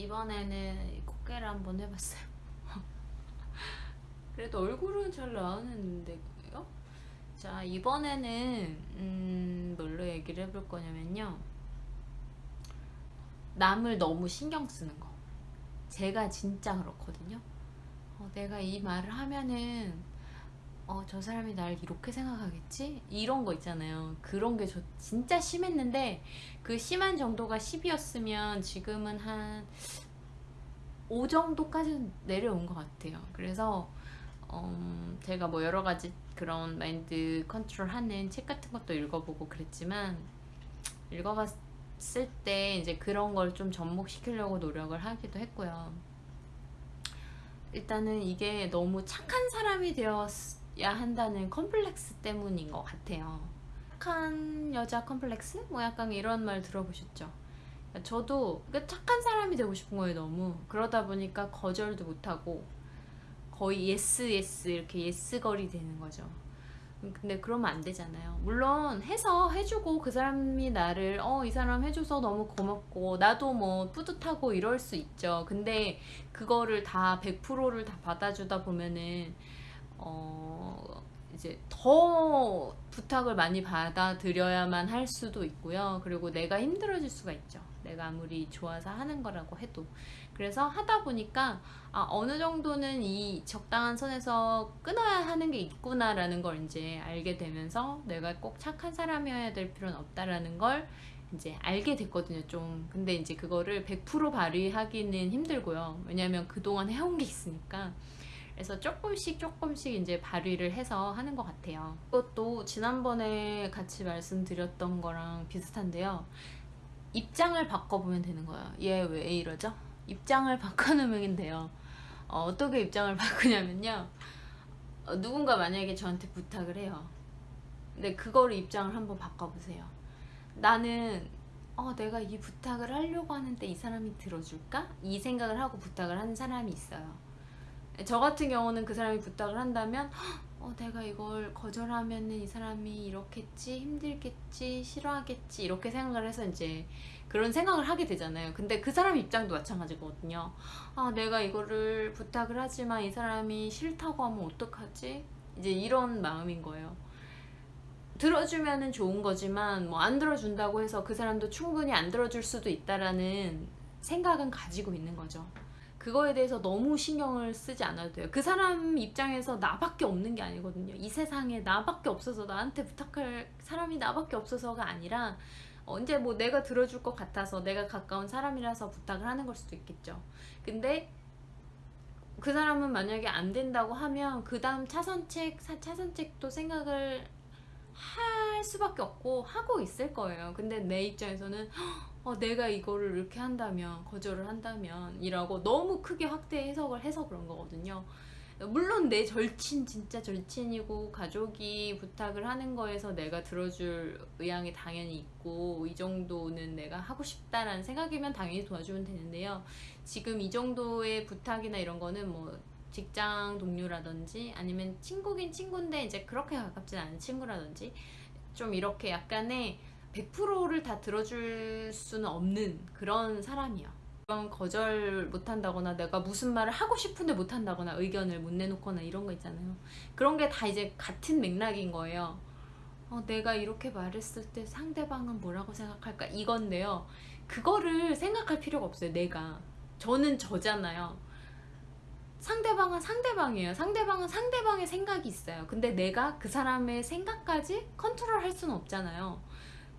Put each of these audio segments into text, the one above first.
이번에는 꽃게를 한번 해봤어요. 그래도 얼굴은 잘 나오는데요? 자 이번에는 음, 뭘로 얘기를 해볼 거냐면요. 남을 너무 신경 쓰는 거. 제가 진짜 그렇거든요. 어, 내가 이 말을 하면은 어, 저 사람이 날 이렇게 생각하겠지? 이런 거 있잖아요. 그런 게 저 진짜 심했는데 그 심한 정도가 10이었으면 지금은 한 5 정도까지는 내려온 것 같아요. 그래서 음, 제가 뭐 여러 가지 그런 마인드 컨트롤 하는 책 같은 것도 읽어보고 그랬지만 읽어봤을 때 이제 그런 걸 좀 접목시키려고 노력을 하기도 했고요. 일단은 이게 너무 착한 사람이 되었 야 한다는 컴플렉스 때문인 것 같아요. 착한 여자 컴플렉스? 뭐 약간 이런 말 들어보셨죠? 저도 착한 사람이 되고 싶은 거예요 너무. 그러다 보니까 거절도 못하고 거의 yes yes 이렇게 yes거리 되는 거죠. 근데 그러면 안 되잖아요. 물론 해서 해주고 그 사람이 나를 어 이 사람 해줘서 너무 고맙고 나도 뭐 뿌듯하고 이럴 수 있죠. 근데 그거를 다 100%를 다 받아주다 보면은 어, 이제 더 부탁을 많이 받아들여야만 할 수도 있고요. 그리고 내가 힘들어질 수가 있죠. 내가 아무리 좋아서 하는 거라고 해도. 그래서 하다 보니까 아, 어느 정도는 이 적당한 선에서 끊어야 하는 게 있구나라는 걸 이제 알게 되면서 내가 꼭 착한 사람이어야 될 필요는 없다라는 걸 이제 알게 됐거든요 좀 근데 이제 그거를 100% 발휘하기는 힘들고요 왜냐면 그동안 해온 게 있으니까 그래서 조금씩 조금씩 이제 발휘를 해서 하는 것 같아요. 이것도 지난번에 같이 말씀드렸던 거랑 비슷한데요. 입장을 바꿔보면 되는 거예요. 얘 왜 이러죠? 입장을 바꿔놓으면 돼요. 어, 떻게 입장을 바꾸냐면요. 어, 누군가 만약에 저한테 부탁을 해요. 근데 그거를 입장을 한번 바꿔보세요. 나는 어, 내가 이 부탁을 하려고 하는데 이 사람이 들어줄까? 이 생각을 하고 부탁을 하는 사람이 있어요 저 같은 경우는 그 사람이 부탁을 한다면 어, 내가 이걸 거절하면 이 사람이 이렇겠지 힘들겠지 싫어하겠지. 이렇게 생각을 해서 이제 그런 생각을 하게 되잖아요. 근데 그 사람 입장도 마찬가지거든요 아 내가 이거를 부탁을 하지만 이 사람이 싫다고 하면 어떡하지? 이제 이런 마음인 거예요. 들어주면 좋은 거지만 뭐 안 들어준다고 해서 그 사람도 충분히 안 들어줄 수도 있다라는 생각은 가지고 있는 거죠 그거에 대해서 너무 신경을 쓰지 않아도 돼요. 그 사람 입장에서 나밖에 없는 게 아니거든요. 이 세상에 나밖에 없어서 나한테 부탁할 사람이 나밖에 없어서가 아니라 언제 뭐 내가 들어줄 것 같아서 내가 가까운 사람이라서 부탁을 하는 걸 수도 있겠죠. 근데 그 사람은 만약에 안 된다고 하면 그 다음 차선책 차선책도 생각을 할 수밖에 없고 하고 있을 거예요. 근데 내 입장에서는 어, 내가 이거를 이렇게 한다면 거절을 한다면 이라고 너무 크게 확대 해석을 해서 그런 거거든요. 물론 내 절친 진짜 절친이고 가족이 부탁을 하는 거에서 내가 들어줄 의향이 당연히 있고 이 정도는 내가 하고 싶다라는 생각이면 당연히 도와주면 되는데요. 지금 이 정도의 부탁이나 이런 거는 뭐 직장 동료라든지 아니면 친구긴 친구인데 이제 그렇게 가깝진 않은 친구라든지 좀 이렇게 약간의 100%를 다 들어줄 수는 없는 그런 사람이야. 그런 거절 못한다거나 내가 무슨 말을 하고 싶은데 못한다거나 의견을 못 내놓거나 이런 거 있잖아요. 그런 게 다 이제 같은 맥락인 거예요. 어, 내가 이렇게 말했을 때 상대방은 뭐라고 생각할까? 이건데요. 그거를 생각할 필요가 없어요 내가. 저는 저잖아요. 상대방은 상대방이에요. 상대방은 상대방의 생각이 있어요. 근데 내가 그 사람의 생각까지 컨트롤 할 수는 없잖아요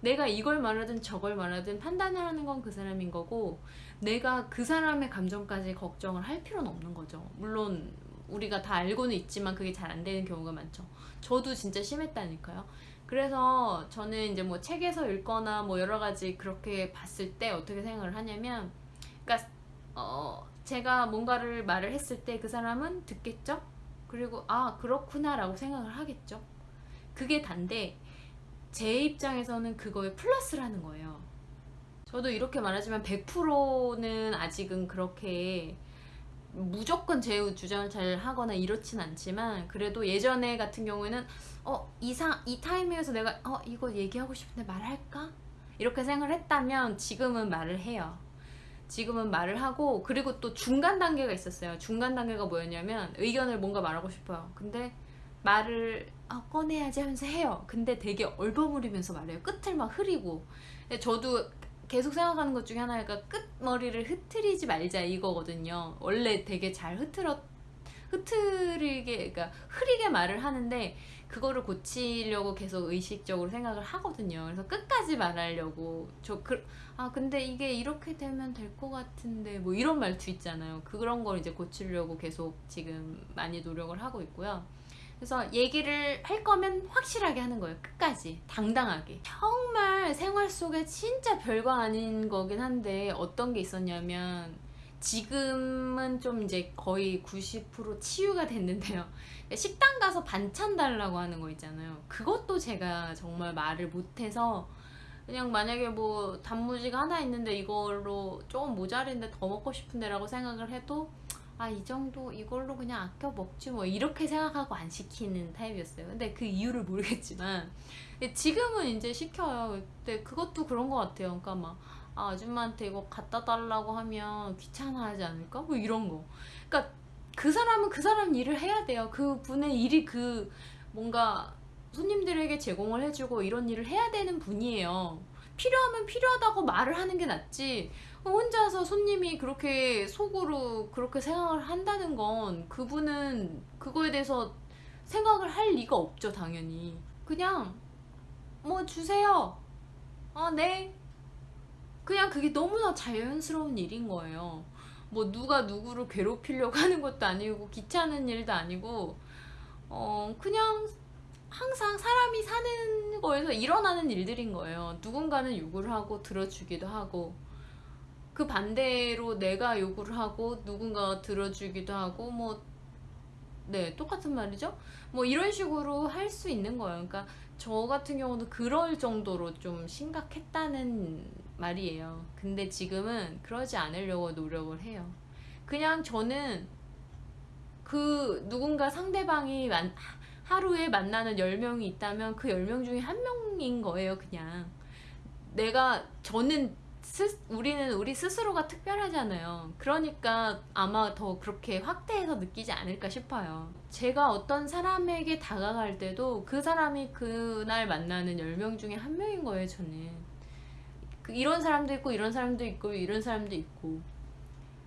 내가 이걸 말하든 저걸 말하든 판단을 하는 건 그 사람인 거고 내가 그 사람의 감정까지 걱정을 할 필요는 없는 거죠. 물론 우리가 다 알고는 있지만 그게 잘 안 되는 경우가 많죠. 저도 진짜 심했다니까요. 그래서 저는 이제 뭐 책에서 읽거나 뭐 여러 가지 그렇게 봤을 때 어떻게 생각을 하냐면 그러니까 어 제가 뭔가를 말을 했을 때 그 사람은 듣겠죠? 그리고 아 그렇구나 라고 생각을 하겠죠? 그게 단데 제 입장에서는 그거에 플러스라는 거예요 저도 이렇게 말하지만 100%는 아직은 그렇게 무조건 제 주장을 잘 하거나 이렇진 않지만 그래도 예전에 같은 경우에는 어 이상 이 타이밍에서 내가 어 이거 얘기하고 싶은데 말할까 이렇게 생각을 했다면 지금은 말을 해요 지금은 말을 하고 그리고 또 중간 단계가 있었어요. 중간 단계가 뭐였냐면 의견을 뭔가 말하고 싶어요. 근데 말을 아, 꺼내야지 하면서 해요. 근데 되게 얼버무리면서 말해요. 끝을 막 흐리고. 저도 계속 생각하는 것 중에 하나가 끝머리를 흐트리지 말자 이거거든요. 원래 되게 잘 흐트러 흐트리게 그러니까 흐리게 말을 하는데 그거를 고치려고 계속 의식적으로 생각을 하거든요. 그래서 끝까지 말하려고 저 그, 아 근데 이게 이렇게 되면 될 것 같은데 뭐 이런 말투 있잖아요. 그런 걸 이제 고치려고 계속 지금 많이 노력을 하고 있고요. 그래서 얘기를 할 거면 확실하게 하는 거예요. 끝까지 당당하게. 정말 생활 속에 진짜 별거 아닌 거긴 한데 어떤 게 있었냐면 지금은 좀 이제 거의 90% 치유가 됐는데요. 식당 가서 반찬 달라고 하는 거 있잖아요. 그것도 제가 정말 말을 못해서 그냥 만약에 뭐 단무지가 하나 있는데 이걸로 조금 모자른데 더 먹고 싶은데 라고 생각을 해도 아 이 정도 이걸로 그냥 아껴 먹지 뭐 이렇게 생각하고 안 시키는 타입이었어요. 근데 그 이유를 모르겠지만 지금은 이제 시켜요. 근데 그것도 그런 것 같아요. 그러니까 막 아, 아줌마한테 이거 갖다 달라고 하면 귀찮아하지 않을까? 뭐 이런 거. 그러니까 그 사람은 그 사람 일을 해야 돼요. 그 분의 일이 그 뭔가 손님들에게 제공을 해주고 이런 일을 해야 되는 분이에요. 필요하면 필요하다고 말을 하는 게 낫지. 혼자서 손님이 그렇게 속으로 그렇게 생각을 한다는 건 그분은 그거에 대해서 생각을 할 리가 없죠, 당연히. 그냥 뭐 주세요. 아, 네. 그냥 그게 너무나 자연스러운 일인 거예요. 뭐 누가 누구를 괴롭히려고 하는 것도 아니고 귀찮은 일도 아니고 어 그냥 항상 사람이 사는 거에서 일어나는 일들인 거예요. 누군가는 요구를 하고 들어주기도 하고 그 반대로 내가 요구를 하고 누군가가 들어주기도 하고 뭐 네, 똑같은 말이죠. 뭐 이런 식으로 할 수 있는 거예요. 그러니까 저 같은 경우도 그럴 정도로 좀 심각했다는 말이에요. 근데 지금은 그러지 않으려고 노력을 해요. 그냥 저는 그 누군가 상대방이 만, 하루에 만나는 10명이 있다면 그 10명 중에 한 명인 거예요, 그냥. 내가, 저는, 스, 우리는 우리 스스로가 특별하잖아요. 그러니까 아마 더 그렇게 확대해서 느끼지 않을까 싶어요. 제가 어떤 사람에게 다가갈 때도 그 사람이 그날 만나는 10명 중에 한 명인 거예요, 저는. 그 이런 사람도 있고, 이런 사람도 있고, 이런 사람도 있고.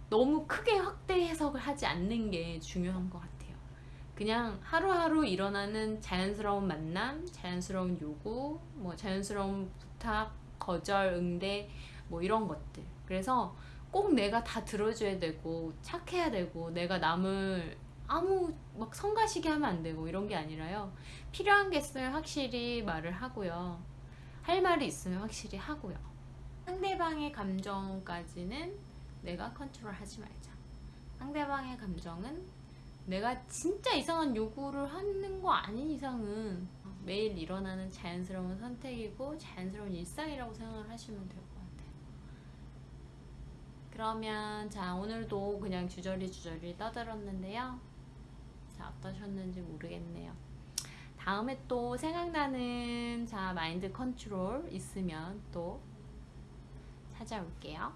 너무 크게 확대 해석을 하지 않는 게 중요한 것 같아요. 그냥 하루하루 일어나는 자연스러운 만남, 자연스러운 요구, 뭐 자연스러운 부탁, 거절, 응대, 뭐 이런 것들. 그래서 꼭 내가 다 들어줘야 되고 착해야 되고 내가 남을 아무 막 성가시게 하면 안 되고 이런 게 아니라요. 필요한 게 있으면 확실히 말을 하고요. 할 말이 있으면 확실히 하고요. 상대방의 감정까지는 내가 컨트롤 하지 말자. 상대방의 감정은 내가 진짜 이상한 요구를 하는 거 아닌 이상은 매일 일어나는 자연스러운 선택이고 자연스러운 일상이라고 생각을 하시면 같아요. 그러면 자 오늘도 그냥 주저리 주저리 떠들었는데요. 자 어떠셨는지 모르겠네요. 다음에 또 생각나는 자 마인드 컨트롤 있으면 또 찾아올게요.